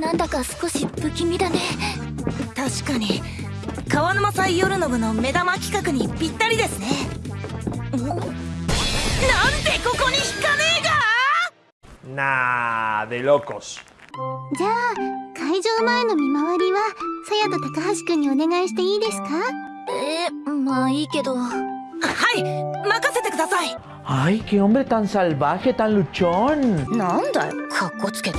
なんだか少し不気味だね。確かに。川沼祭夜の部の目玉企画にぴったりですね。なんでここに引かねえが？Nah, de locos. じゃあ会場前の見回りはさやと高橋くんにお願いしていいですか？えまあいいけど。はい任せてください。Ay, qué hombre tan salvaje, tan luchón. なんだよ。かっこつけて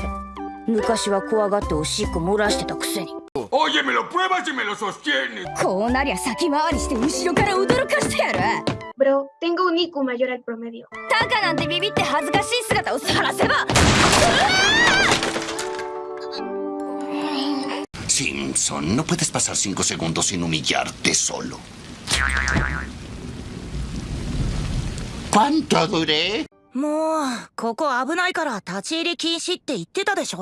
昔は怖がっておしっこ漏らしてたくせに Oye, me lo pruebas y me lo sostienes. こうなりゃ先回りして後ろから驚かしてやる Bro, tengo un IQ mayor al promedio. タカなんてビビって恥ずかしい姿を晒せば Simpson, no puedes pasar cinco segundos sin humillarte solo. ¿Cuánto duré? もうここ危ないから立ち入り禁止って言ってたでしょ？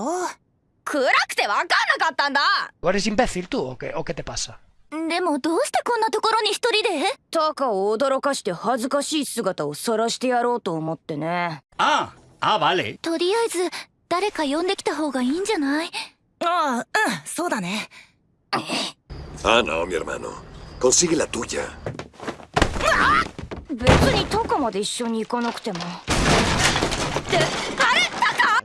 暗くてわかんなかったんだ ¿Eres imbécil tú o qué, o qué te pasa? でもどうしてこんなところに一人で？タカを驚かして恥ずかしい姿を晒してやろうと思ってね Ah, ah, vale. とりあえず誰か呼んできた方がいいんじゃない？ああうんそうだね Ah, no, mi hermano. Consigue la tuya. 別にタカまで一緒に行かなくてもっれ？だか？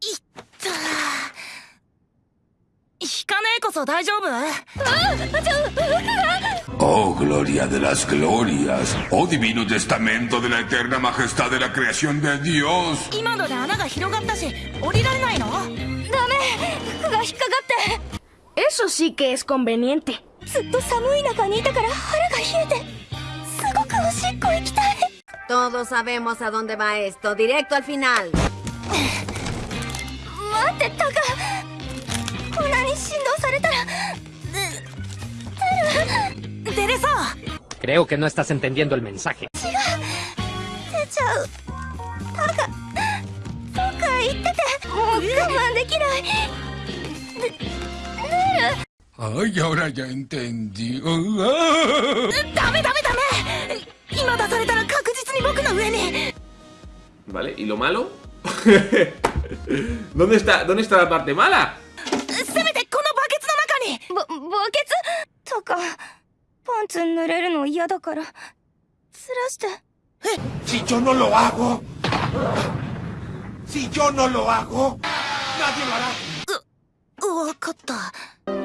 いった引かねえこそ大丈夫？ああじゃあ僕がオー・グロリア・デ・ラス・グロリアス・オ・ディヴィノ・テスタメント・デ・ラ・エテルナ・マジェスタ・デ・ラ・クリアション・デ・ディオス今ので穴が広がったし降りられないのダメ服が引っかかってエソシー・ケース・コンベニエンテずっと寒い中にいたから腹が冷えて Todos sabemos a dónde va esto, directo al final. 待ってタカこんなに振動されたら出れそう Creo que no estás entendiendo el mensaje. 出ちゃう ¿Y lo malo? ¿Dónde está, ¿Dónde está la parte mala? ¡Eh! Si yo no lo hago, si yo no lo hago, nadie lo hará.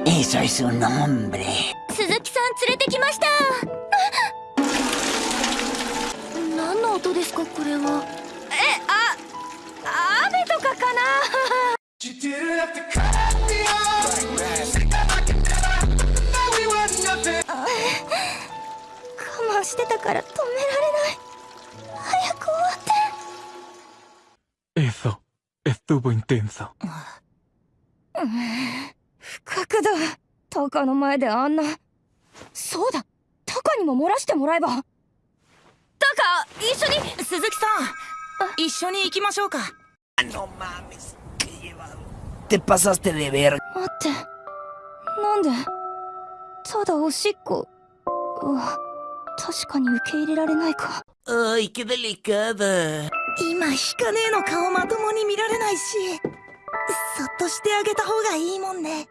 Eso es un hombre. Suzuki-san, ¿Qué あ我慢してたから止められない早く終わって Eso estuvo intenso. 不覚だタカの前であんな。そうだ。タカにも漏らしてもらえば。タカ一緒に。鈴木さん。一緒に行きましょうか。No mames. Te pasaste de verga. 待ってなんでただおしっこうわ確かに受け入れられないか Ay, qué delicada. 今引かねえの顔まともに見られないしそっとしてあげた方がいいもんね